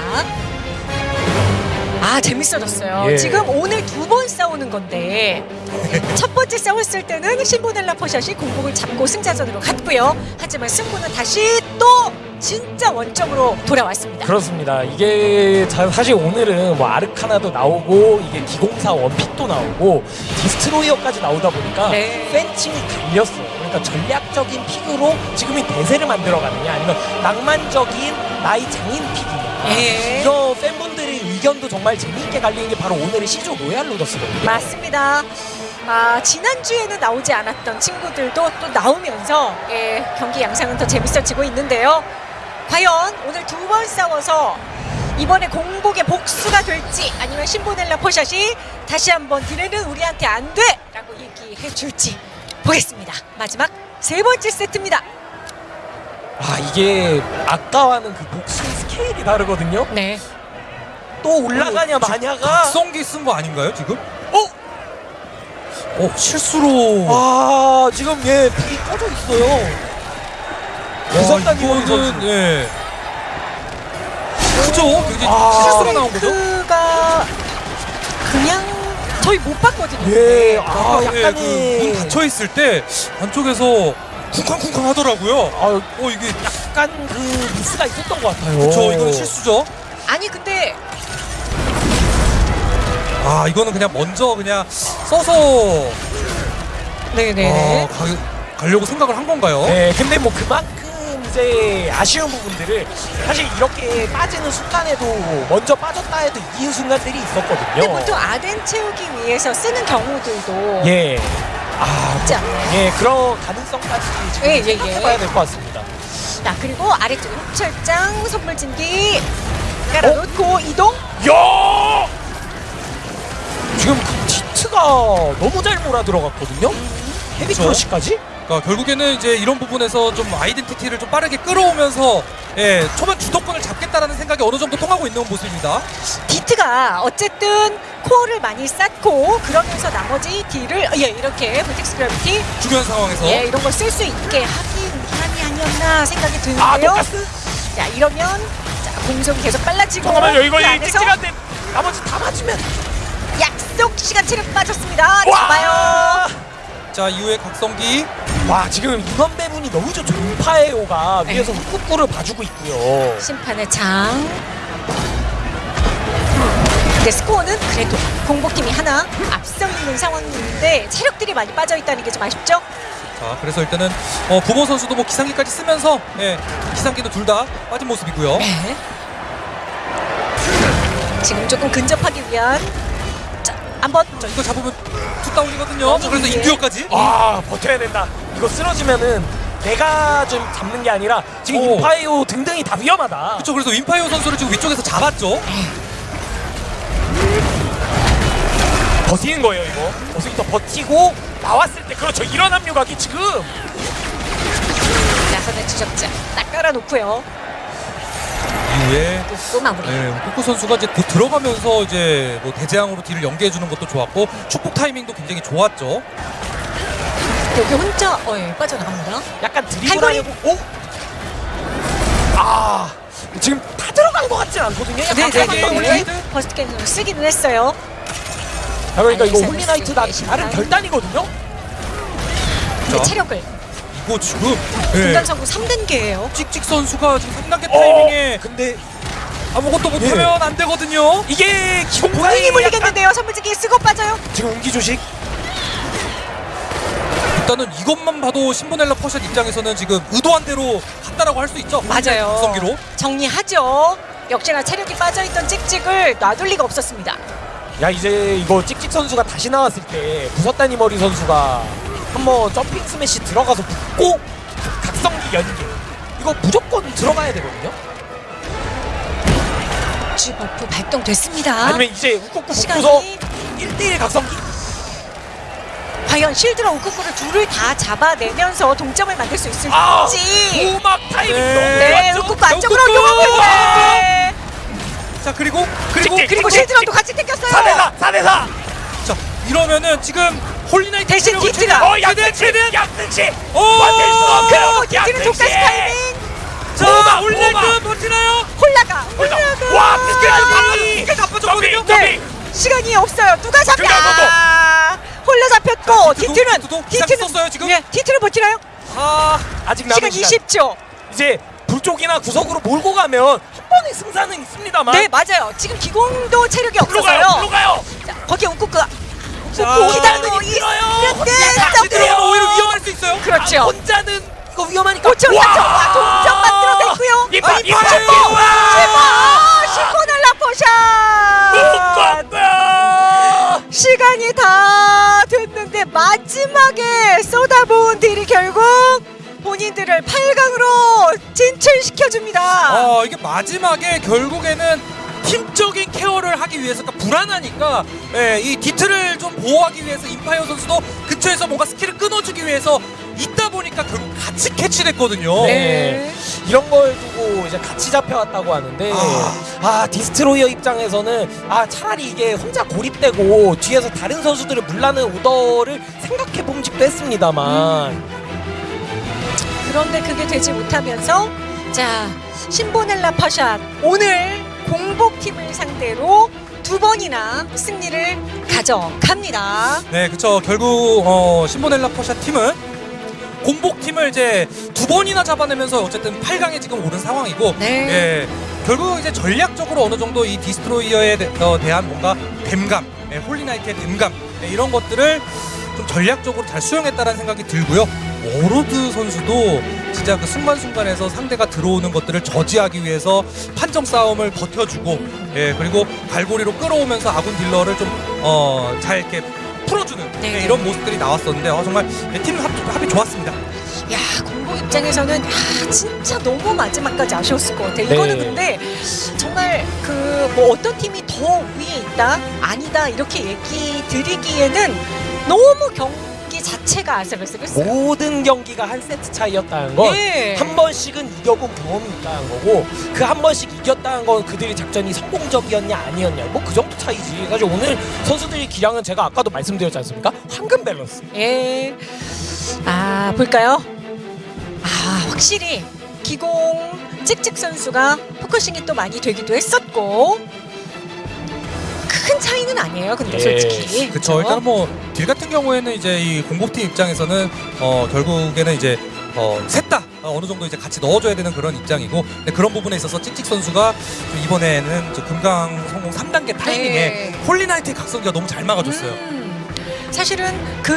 아 재밌어졌어요. 예. 지금 오늘 두 번 싸우는 건데 첫 번째 싸웠을 때는 신보넬라 퍼샷이 공복을 잡고 승자전으로 갔고요. 하지만 승부는 다시 또 진짜 원점으로 돌아왔습니다. 그렇습니다. 이게 자- 사실 오늘은 뭐 아르카나도 나오고 이게 기공사 원픽도 나오고 디스트로이어까지 나오다 보니까 네. 팬층이 갈렸어요. 그러니까 전략적인 픽으로 지금 이 대세를 만들어가느냐 아니면 낭만적인 나이 장인 픽이냐 예. 이런 팬분들의 의견도 정말 재미있게 갈리는 게 바로 오늘의 시조 로얄 로더스거든요. 맞습니다. 아, 지난주에는 나오지 않았던 친구들도 또 나오면서 예, 경기 양상은 더 재밌어지고 있는데요. 과연 오늘 두 번 싸워서 이번에 공복의 복수가 될지 아니면 신보넬라 포샷이 다시 한번 디레는 우리한테 안 돼! 라고 얘기해 줄지 보겠습니다. 마지막 세 번째 세트입니다. 아 이게 아까와는 그 복수의 스케일이 다르거든요. 네. 또 올라가냐 마냐가 박성기 쓴 거 아닌가요 지금? 어? 어 실수로 아 지금 얘 불이 꺼져 있어요. 선수. 이거는 예. 그죠? 굉장히 아. 실수로 나온 거죠? 가 그냥 저희 못 봤거든요. 예, 아, 예, 약간의 그문 닫혀 있을 때 안쪽에서 쿵쾅쿵쾅 하더라고요. 아, 어 이게 약간 그 미스가 있었던 것 같아요. 그렇죠. 이거는 실수죠. 아니 근데 아 이거는 그냥 먼저 그냥 써서 네네네. 아, 가, 가려고 생각을 한 건가요? 네, 근데 뭐 그만큼 이제 아쉬운 부분들을 사실 이렇게 빠지는 순간에도 먼저 빠졌다 해도 이긴 순간들이 있었거든요. 근데 보통 아덴 채우기 위해서 쓰는 경우들도 예. 아, 있지 뭐, 않나요? 예, 그런 가능성까지 지금 예, 예, 생각해봐야 예. 될것 같습니다. 자 그리고 아래쪽 흡철장 선물 진기 깔아놓고 이동. 야! 지금 그 디트가 너무 잘 몰아 들어갔거든요. 헤비. 크러쉬까지? 그러니까 결국에는 이제 이런 부분에서 좀 아이덴티티를 좀 빠르게 끌어오면서 예, 초반 주도권을 잡겠다라는 생각이 어느 정도 통하고 있는 모습입니다. 디트가 어쨌든 코어를 많이 쌓고 그러면서 나머지 딜을 예 이렇게 보틱스 그래비티 중요한 상황에서 예 이런 걸 쓸 수 있게 하기 위함이 아니었나 생각이 아, 드는데요. 똑같은? 자 이러면 자 공속이 계속 빨라지고 잠깐만요, 이거 그 안에서 찍찍한데 나머지 다 맞으면. 약속 시간 체력 빠졌습니다. 와! 잡아요. 자 이후에 각성기 와, 지금 인원 배분이 너무 좋죠. 음파에오가 네. 위에서 훅구를 봐주고 있고요. 심판의 장. 근데 스코어는 그래도 공복팀이 하나 앞서 있는 상황인데 체력들이 많이 빠져 있다는 게 좀 아쉽죠? 자 그래서 일단은 어, 부모 선수도 뭐 기상기까지 쓰면서 예, 기상기는 둘다 빠진 모습이고요. 네. 지금 조금 근접하기 위한 자 한번 자 이거 잡으면 투다운이거든요. 자, 그래서 예. 인듀어까지. 아, 버텨야 된다. 이거 쓰러지면은 내가 좀 잡는 게 아니라 지금 오. 인파에오 등등이 다 위험하다. 그렇죠. 그래서 윈파이어 선수를 지금 위쪽에서 잡았죠. 버티는 거예요, 이거. 어서부터 버티고 나왔을 때 그렇죠. 이런 합류각이 지금 나선의 추적자 딱 깔아놓고요. 이후에 또 마무리. 네, 우쿠쿠 선수가 이제 곧 들어가면서 이제 뭐 대재앙으로 딜을 연계해 주는 것도 좋았고 축복 타이밍도 굉장히 좋았죠. 여기 혼자 어, 예, 빠져나갑니다. 약간 드리블 갈고리. 하려고 오? 아 지금 다 들어간 것 같진 않거든요. 약간 네, 네, 네. 네. 버스트 캔을 쓰기는 했어요. 아, 그러니까 이거 홀리나이트 나 다른. 결단이거든요. 근데 자. 체력을 이거 지금 네, 분단성구 3단계예요. 찍찍 선수가 지금 3단계 어, 타이밍에 근데 아무것도 못하면 안 되거든요. 이게 기본 본인이 물리겠는데요. 선물지기 쓰고 빠져요. 지금 응기 조식 일단은 이것만 봐도 신보넬라 퍼샷 입장에서는 지금 의도한 대로 갔다라고 할 수 있죠. 맞아요. 성기로. 정리하죠. 역시나 체력이 빠져있던 찍찍을 놔둘 리가 없었습니다. 야 이제 이거 찍찍 선수가 다시 나왔을 때 부섰다니 머리 선수가 한번 jumping smash 들어가서 붙고 각성기 연계 이거 무조건 들어가야 되거든요. G buff 발동됐습니다. 아니면 이제 우쿠쿠 시간이 붙고서 1대1 각성기 과연 실드랑 우쿠쿠를 둘을 다 잡아내면서 동점을 만들 수 있을지. 아 고막 타이밍 네. 네? 우쿠쿠 안쪽으로 우쿠쿠! 요만큼에 자 그리고 그리고! 그리고 실드랑도 같이 땡겼어요. 4대4 4대4 자 이러면은 지금 홀리나이트 대신 디트가. 어 양승치 양승치 오! 디트는 독다시 타이밍. 자 홀리나이트. 버티나요? 홀라가 홀라가. 와 비스켓 나빠졌거든요. 네. 시간이 없어요. 누가 잡냐? 홀라 잡혔고 디트는 기상 썼어요, 지금? 예, 디트를 버티나요? 아 아직 남은 시간 시간 20초. 이제 불쪽이나 구석으로 몰고 가면 한 번의 승산은 있습니다만 네 맞아요. 지금 기공도 체력이 가요 없어서요. 가요 자, 거기에 우쿠쿠 자, 우쿠쿠 기다리고 힘들어요. 같이. 들어가면 오히려 위험할 수 있어요. 그렇죠. 아, 혼자는 이거 위험하니까 5점 4점 동점 만들어냈고요. 이파 아, 이파 이파예요. 아, 시코넬라 포샷. 묶었다 시간이 다 됐는데 마지막에 쏟아부은 딜이 결국 본인들을 8강으로 진출시켜줍니다. 아 이게 마지막에 결국에는 팀적인 케어를 하기 위해서 그러니까 불안하니까 예, 이 디트를 좀 보호하기 위해서 임파이어 선수도 근처에서 뭔가 스킬을 끊어주기 위해서 있다 보니까 결국 같이 캐치됐거든요. 네. 이런 걸 두고 이제 같이 잡혀왔다고 하는데 아. 아, 디스트로이어 입장에서는 아 차라리 이게 혼자 고립되고 뒤에서 다른 선수들을 물라는 오더를 생각해 봄직도 했습니다만 그런데 그게 되지 못하면서 자 신보넬라 파샷 오늘 공복팀을 상대로 두 번이나 승리를 가져갑니다. 네, 그쵸. 결국 어, 신보넬라 파샷 팀은 공복 팀을 이제 두 번이나 잡아내면서 어쨌든 8강에 지금 오른 상황이고, 네. 예, 결국 이제 전략적으로 어느 정도 이 디스트로이어에 대, 어, 대한 뭔가 댐감, 예, 홀리나이트의 댐감 예, 이런 것들을 좀 전략적으로 잘 수용했다는 생각이 들고요. 오로드 선수도 진짜 그 순간순간에서 상대가 들어오는 것들을 저지하기 위해서 판정 싸움을 버텨주고, 예, 그리고 갈고리로 끌어오면서 아군 딜러를 좀, 어, 잘 이렇게 풀어주는 네. 예, 이런 모습들이 나왔었는데, 어, 정말 예, 팀 합, 합이 좋았습니다. 야 공복 입장에서는 야 진짜 너무 마지막까지 아쉬웠을 것 같아요. 이거는 네. 근데 정말 그 뭐 어떤 팀이 더 위에 있다 아니다 이렇게 얘기 드리기에는 너무 경기 자체가 아슬아슬했어요. 모든 경기가 한 세트 차이였다는 건 예. 한 번씩은 이겨본 경험이 있다는 거고 그 한 번씩 이겼다는 건 그들의 작전이 성공적이었냐 아니었냐 뭐 그 정도 차이지 사실 오늘 선수들의 기량은 제가 아까도 말씀드렸지 않습니까 황금 밸런스 예. 아 볼까요? 아 확실히 기공 찍찍 선수가 focusing이 또 많이 되기도 했었고 큰 차이는 아니에요. 근데 예. 솔직히 그쵸. 일단 뭐딜 같은 경우에는 이제 이 공복팀 입장에서는 어 결국에는 이제 어 셋다 어느 정도 이제 같이 넣어줘야 되는 그런 입장이고 근데 그런 부분에 있어서 찍찍 선수가 좀 이번에는 저 금강선공 3단계 타이밍에 네. 홀리나이트의 각성기가 너무 잘 막아줬어요. 음, 사실은 그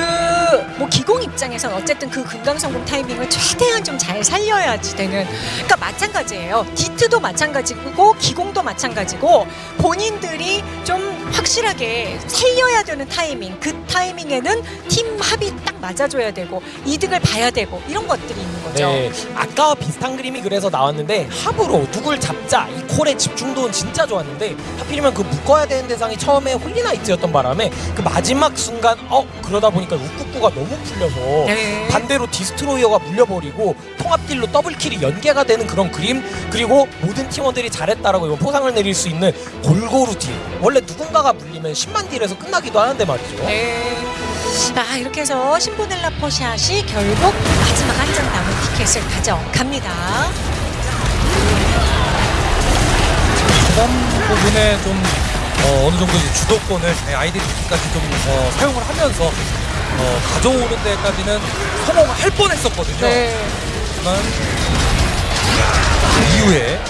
뭐 기공 입장에선 어쨌든 그 금강선공 타이밍을 최대한 좀 잘 살려야지 되는 그러니까 마찬가지예요. 디트도 마찬가지고 기공도 마찬가지고 본인들이 좀 확실하게 살려야 되는 타이밍 그 타이밍에는 팀 합이 딱 맞아줘야 되고 이득을 봐야 되고 이런 것들이 있는 거죠. 네, 아까와 비슷한 그림이 그래서 나왔는데 합으로 누굴 잡자 이 콜의 집중도는 진짜 좋았는데 하필이면 그 묶어야 되는 대상이 처음에 홀리나이트였던 바람에 그 마지막 순간 어 그러다 보니까 우쿠쿠가 너무 풀려서 네. 반대로 디스트로이어가 물려버리고 통합딜로 double kill이 연계가 되는 그런 그림 그리고 모든 팀원들이 잘했다라고 이거 포상을 내릴 수 있는 골고루 딜 원래 누군가가 물리면 10만 딜에서 끝나기도 하는데 말이죠 네. 아 이렇게 해서 신보넬라 퍼샷이 결국 마지막 한 장 남은 티켓을 가져갑니다. 그다음 부분에 좀 어, 느 정도 이제 주도권을 네, 아이덴티티까지 좀 어, 사용을 하면서 어, 가져오는 데까지는 성공할 뻔했었거든요. 하지만 그 이후에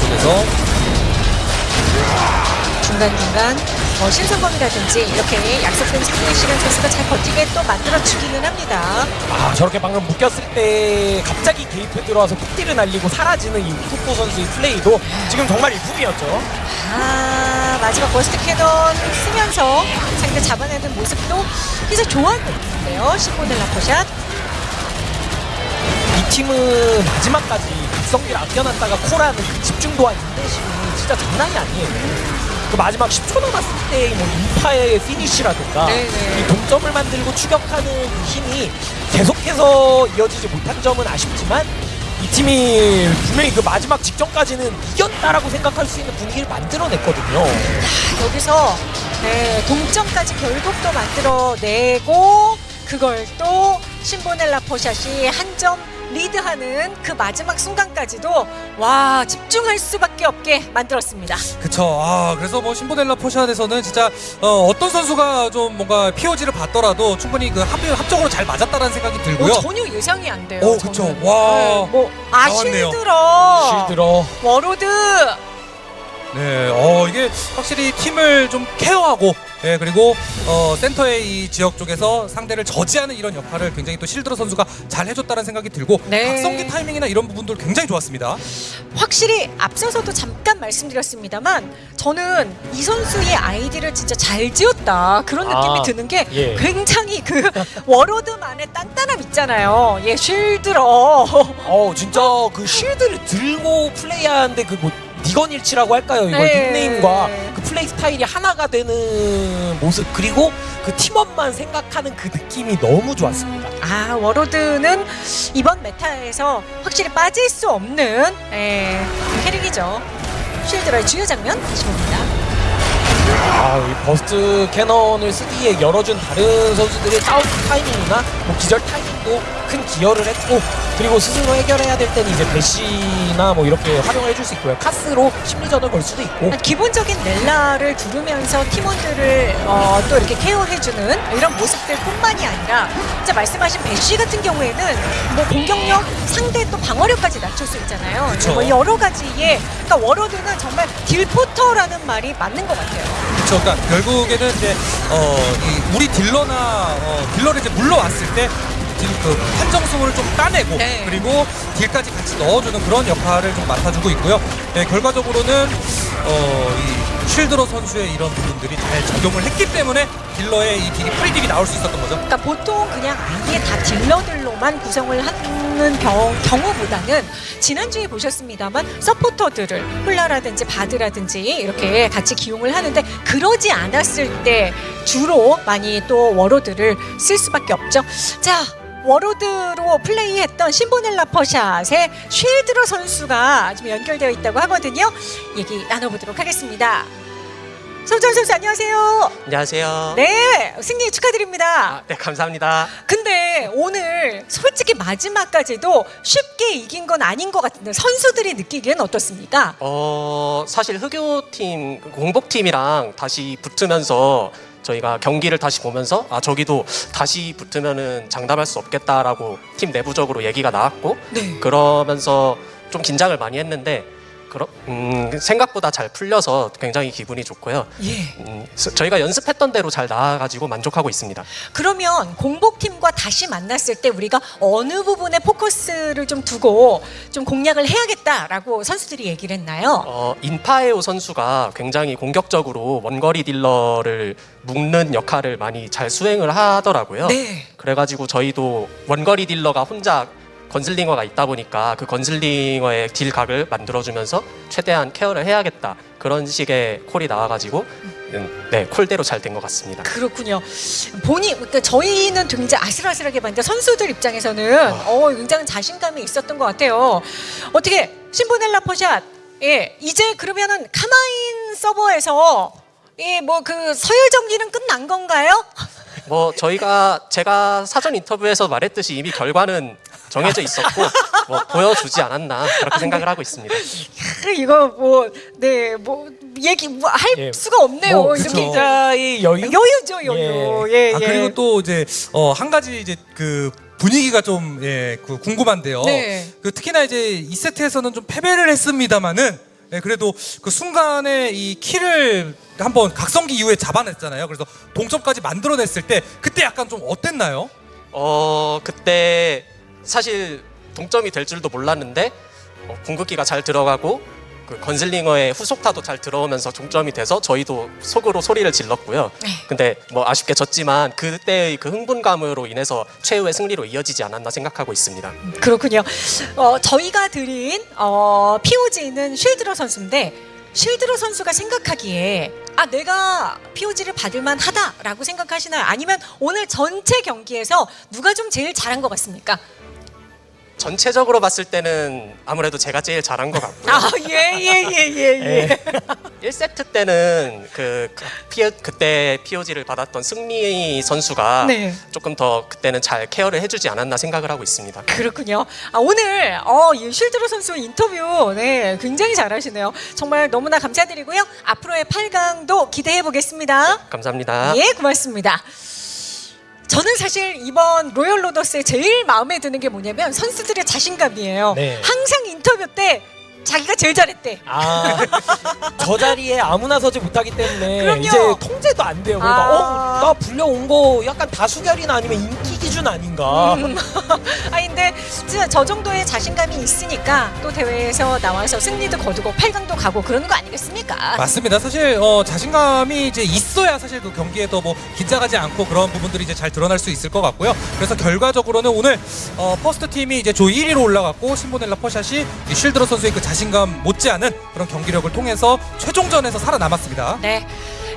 쪽에서 중간중간 뭐 신성범이라든지 이렇게 약속된 상대 시간 선수가 잘 버티게 또 만들어주기는 합니다. 아 저렇게 방금 묶였을 때 갑자기 개입해 들어와서 폭딜을 날리고 사라지는 이 우쿠쿠 선수의 플레이도 지금 정말 일품이었죠 아 마지막 burst cannon 쓰면서 상대 잡아내는 모습도 굉장히 좋았는데요. 신보넬라 퍼샷. 이 팀은 마지막까지 각성기를 아껴놨다가 콜하는 그 집중도와 인내심이 진짜 장난이 아니에요. 그 마지막 10초 남았을 때뭐 인파의 피니쉬라든가 네네. 이 동점을 만들고 추격하는 그 힘이 계속해서 이어지지 못한 점은 아쉽지만 이 팀이 분명히 그 마지막 직전까지는 이겼다라고 생각할 수 있는 분위기를 만들어냈거든요. 아, 여기서 네, 동점까지 결국 또 만들어내고 그걸 또 신보넬라 포샷이 한점 리드하는 그 마지막 순간까지도 와 집중할 수밖에 없게 만들었습니다. 그쵸. 아, 그래서 뭐 신보넬라 포샷에서는 진짜 어, 떤 선수가 좀 뭔가 POG를 받더라도 충분히 그 합, 합적으로 잘 맞았다라는 생각이 들고요. 오, 전혀 예상이 안 돼요. 오, 저는. 그쵸. 와. 네, 뭐 아. 쉴드러. 쉴드러 워로드. 네, 어 이게 확실히 팀을 좀 케어하고, 예 그리고 어 센터의 이 지역 쪽에서 상대를 저지하는 이런 역할을 굉장히 또 쉴드러 선수가 잘 해줬다는 생각이 들고, 네. 각성기 타이밍이나 이런 부분들 굉장히 좋았습니다. 확실히 앞서서도 잠깐 말씀드렸습니다만 저는 이 선수의 아이디를 진짜 잘 지었다 그런 느낌이 아, 드는 게 예. 굉장히 그 워로드만의 단단함 있잖아요. 예, 쉴드러. 어 진짜 그 쉴드를 들고 플레이하는데 그뭐 닉언일치라고 할까요? 이걸 네. 닉네임과 그 플레이 스타일이 하나가 되는 모습 그리고 그 팀원만 생각하는 그 느낌이 너무 좋았습니다. 아 워로드는 이번 메타에서 확실히 빠질 수 없는 예, 캐릭이죠. 쉴드러의 주요 장면 다시 봅니다. 아, 이 burst cannon을 쓰기에 열어준 다른 선수들의 싸움 타이밍이나 뭐 기절 타이밍도 큰 기여를 했고 그리고 스스로 해결해야 될 때는 이제 bash나 뭐 이렇게 활용을 해줄 수 있고요. 카스로 심리전을 걸 수도 있고 기본적인 넬라를 두르면서 팀원들을 어, 또 이렇게 케어해주는 이런 모습들 뿐만이 아니라 진짜 말씀하신 bash 같은 경우에는 뭐 공격력 상대 또 방어력까지 낮출 수 있잖아요. 그쵸. 뭐 여러 가지의 그러니까 워로드는 정말 딜포터라는 말이 맞는 것 같아요. 그렇죠. 그러니까 결국에는 이제 어, 이 우리 딜러나 어, 딜러를 이제 물러왔을 때. 딜, 그 판정승을 좀 따내고 네. 그리고 딜까지 같이 넣어주는 그런 역할을 좀 맡아주고 있고요. 네, 결과적으로는 어, 이 쉴드러 선수의 이런 부분들이 잘 적용을 했기 때문에 딜러의 이 딜이 free deal이 나올 수 있었던 거죠. 그러니까 보통 그냥 아예 다 딜러들로만 구성을 하는 경, 경우보다는 지난주에 보셨습니다만 서포터들을 홀나라든지 바드라든지 이렇게 같이 기용을 하는데 그러지 않았을 때 주로 많이 또 워로드를 쓸 수밖에 없죠. 자. 워로드로 플레이했던 신보넬라 퍼샷의 쉴드러 선수가 지금 연결되어 있다고 하거든요. 얘기 나눠보도록 하겠습니다. 손정 선수 안녕하세요. 안녕하세요. 네, 승리 축하드립니다. 아, 네, 감사합니다. 근데 오늘 솔직히 마지막까지도 쉽게 이긴 건 아닌 것 같은데 선수들이 느끼기엔 어떻습니까? 어, 사실 흑요팀, 공복팀이랑 다시 붙으면서 저희가 경기를 다시 보면서 아, 저기도 다시 붙으면은 장담할 수 없겠다라고 팀 내부적으로 얘기가 나왔고 네. 그러면서 좀 긴장을 많이 했는데 그러, 음, 생각보다 잘 풀려서 굉장히 기분이 좋고요. 예. 음, 스- 저희가 연습했던 대로 잘 나아가지고 만족하고 있습니다. 그러면 공복팀과 다시 만났을 때 우리가 어느 부분에 포커스를 좀 두고 좀 공략을 해야겠다라고 선수들이 얘기를 했나요? 어, 인파에오 선수가 굉장히 공격적으로 원거리 딜러를 묶는 역할을 많이 잘 수행을 하더라고요. 네. 그래가지고 저희도 원거리 딜러가 혼자 건슬링어가 있다 보니까 그 건슬링어의 딜각을 만들어주면서 최대한 케어를 해야겠다 그런 식의 콜이 나와가지고 음, 네 콜대로 잘 된 것 같습니다. 그렇군요. 본인 그러니까 저희는 굉장히 아슬아슬하게 봤는데 선수들 입장에서는 어, 굉장히 자신감이 있었던 것 같아요. 어떻게 신보넬라 퍼샷 예 이제 그러면은 카마인 서버에서 예 뭐 그 서열 정리는 끝난 건가요? 뭐 저희가 제가 사전 인터뷰에서 말했듯이 이미 결과는 정해져 있었고 뭐 보여주지 않았나 그렇게 생각을 하고 있습니다. 이거 뭐네뭐 얘기 뭐 할 예. 수가 없네요. 뭐 이렇게 각자의 여유 여유죠 여유. 예, 아 예. 그리고 또 이제 어, 한 가지 이제 그 분위기가 좀 예, 그 궁금한데요. 네. 그 특히나 이제 2세트에서는 좀 패배를 했습니다만은 예, 그래도 그 순간에 이 키를 한번 각성기 이후에 잡아냈잖아요. 그래서 동점까지 만들어냈을 때 그때 약간 좀 어땠나요? 어 그때 사실 동점이 될 줄도 몰랐는데 어, 궁극기가 잘 들어가고 그 건슬링어의 후속타도 잘 들어오면서 동점이 돼서 저희도 속으로 소리를 질렀고요. 네. 근데 뭐 아쉽게 졌지만 그때의 그 흥분감으로 인해서 최후의 승리로 이어지지 않았나 생각하고 있습니다. 그렇군요. 어, 저희가 드린 어, POG는 쉴드러 선수인데 쉴드러 선수가 생각하기에 아 내가 POG를 받을 만하다라고 생각하시나요? 아니면 오늘 전체 경기에서 누가 좀 제일 잘한 것 같습니까? 전체적으로 봤을 때는 아무래도 제가 제일 잘한 것 같고요. 아 예 예 예 예 예. 1세트 때는 그 피, 그때 POG를 받았던 승리 선수가 네. 조금 더 그때는 잘 케어를 해주지 않았나 생각을 하고 있습니다. 그렇군요. 아, 오늘 어, 이 쉴드러 선수 인터뷰 네, 굉장히 잘하시네요. 정말 너무나 감사드리고요. 앞으로의 8강도 기대해 보겠습니다. 감사합니다. 예, 고맙습니다. 저는 사실 이번 로열 로더스의 제일 마음에 드는 게 뭐냐면 선수들의 자신감이에요. 네. 항상 인터뷰 때 자기가 제일 잘했대. 아, 저 자리에 아무나 서지 못하기 때문에 그럼요. 이제 통제도 안 돼요. 그러니까 아. 어, 나 불려온 거 약간 다수결이나 아니면 인기 기준 아닌가. 음. 아 근데 진짜 저 정도의 자신감이 있으니까 또 대회에서 나와서 승리도 거두고 8강도 가고 그러는 거 아니겠습니까? 맞습니다. 사실 어, 자신감이 이제 있어야 사실 그 경기에도 뭐 긴장하지 않고 그런 부분들이 이제 잘 드러날 수 있을 것 같고요. 그래서 결과적으로는 오늘 어, 퍼스트 팀이 이제 조 1위로 올라갔고 신보넬라 퍼샷이 이 쉴드러 선수의 그 자신 감 못지않은 그런 경기력을 통해서 최종전에서 살아남았습니다. 네.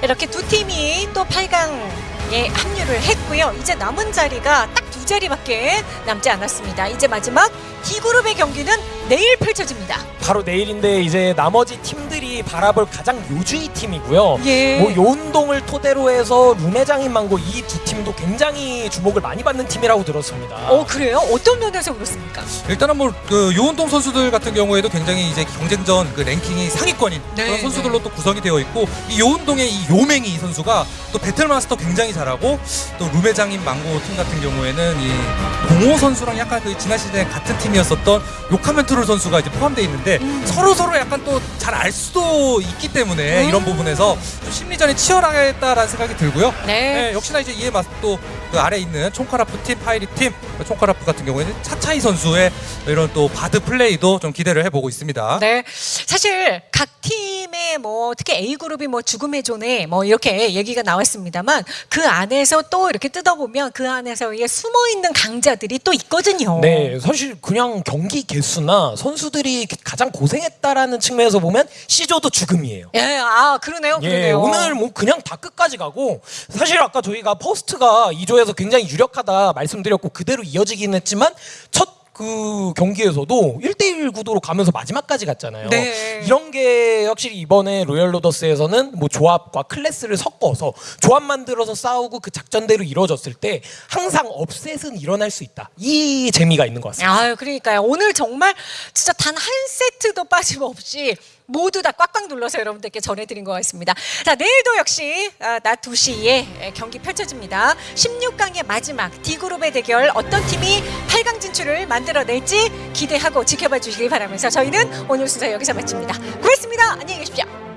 이렇게 두 팀이 또 8강에 합류를 했고요. 이제 남은 자리가 딱 두 자리밖에 남지 않았습니다. 이제 마지막 D그룹의 경기는 내일 펼쳐집니다. 바로 내일인데 이제 나머지 팀들이 바라볼 가장 요주의 팀이고요. 예. 뭐 요운동을 토대로 해서 룬회장인 망고 이두팀 팀도 굉장히 주목을 많이 받는 팀이라고 들었습니다. 어 그래요? 어떤 면에서 그렇습니까? 일단은 뭐그 요운동 선수들 같은 경우에도 굉장히 이제 경쟁전 그 랭킹이 상위권인 네, 그런 선수들로 또 구성이 되어 있고 이 요운동의 이 요맹이 이 선수가 또 배틀마스터 굉장히 잘하고 또 루메장인 망고 팀 같은 경우에는 이 동호 선수랑 약간 그 지난 시즌에 같은 팀이었었던 요카멘 트롤 선수가 이제 포함되어 있는데 서로 서로 약간 또 잘 알 수도 있기 때문에 음. 이런 부분에서 좀 심리전이 치열하겠다라는 생각이 들고요. 네. 네, 역시나 이제 이에 맞서 또 그 아래 있는 총카라프 팀, 파이리 팀, 총카라프 같은 경우에는 차차이 선수의 이런 또 바드 플레이도 좀 기대를 해보고 있습니다. 네. 사실 각 팀의 뭐 특히 A 그룹이 뭐 죽음의 조네 뭐 이렇게 얘기가 나왔습니다만 그 안에서 또 이렇게 뜯어보면 그 안에서의 숨어 있는 강자들이 또 있거든요. 네, 사실 그냥 경기 개수나 선수들이 가장 고생했다라는 측면에서 보면 C조도 죽음이에요. 예, 아 그러네요, 예, 그러네요. 오늘 뭐 그냥 다 끝까지 가고 사실 아까 저희가 퍼스트가 2조 에서 굉장히 유력하다 말씀드렸고 그대로 이어지긴 했지만 첫 그 경기에서도 1대1 구도로 가면서 마지막까지 갔잖아요. 네. 이런 게 확실히 이번에 로열 로더스에서는 뭐 조합과 클래스를 섞어서 조합 만들어서 싸우고 그 작전대로 이루어졌을 때 항상 업셋은 일어날 수 있다. 이 재미가 있는 것 같습니다. 아유, 그러니까요. 오늘 정말 진짜 단 한 세트도 빠짐없이 모두 다 꽉꽉 눌러서 여러분들께 전해드린 것 같습니다. 자, 내일도 역시 아, 낮 2시에 경기 펼쳐집니다. 16강의 마지막 D그룹의 대결 어떤 팀이 8강 진출을 만들어낼지 기대하고 지켜봐 주시길 바라면서 저희는 오늘 순서 여기서 마칩니다. 고맙습니다. 안녕히 계십시오.